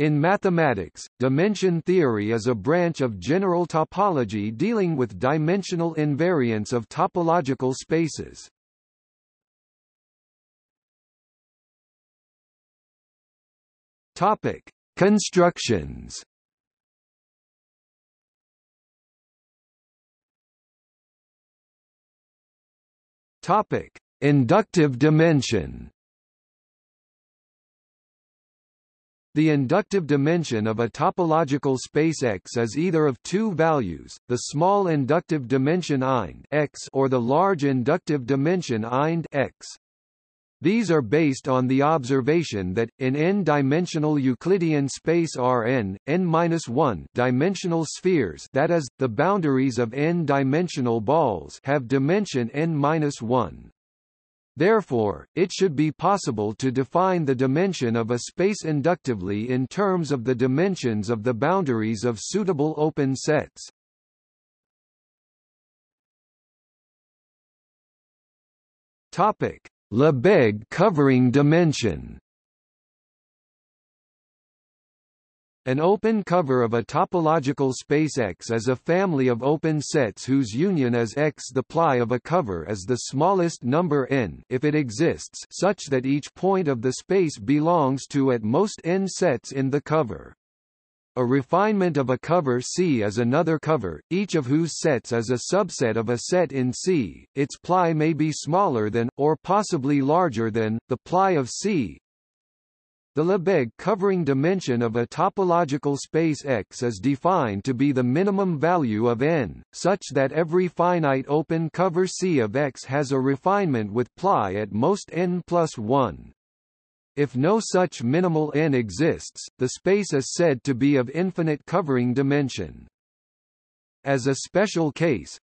In mathematics, dimension theory is a branch of general topology dealing with dimensional invariance of topological spaces. Topic: Constructions. Topic: Inductive dimension. The inductive dimension of a topological space X is either of two values, the small inductive dimension ind X or the large inductive dimension Ind X. These are based on the observation that, in n-dimensional Euclidean space Rn, n-1 dimensional spheres that is, the boundaries of n-dimensional balls have dimension n-1. Therefore, it should be possible to define the dimension of a space inductively in terms of the dimensions of the boundaries of suitable open sets. Topic: Lebesgue covering dimension An open cover of a topological space X is a family of open sets whose union is X. The ply of a cover is the smallest number n if it exists such that each point of the space belongs to at most n sets in the cover. A refinement of a cover C is another cover, each of whose sets is a subset of a set in C. Its ply may be smaller than, or possibly larger than, the ply of C. The Lebesgue covering dimension of a topological space X is defined to be the minimum value of n, such that every finite open cover C of X has a refinement with ply at most n plus 1. If no such minimal n exists, the space is said to be of infinite covering dimension. As a special case,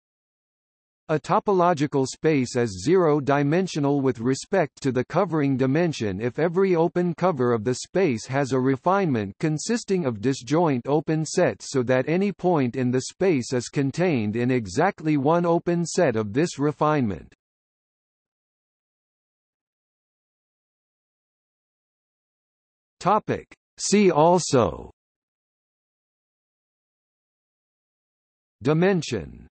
a topological space is zero-dimensional with respect to the covering dimension if every open cover of the space has a refinement consisting of disjoint open sets so that any point in the space is contained in exactly one open set of this refinement. Topic. See also Dimension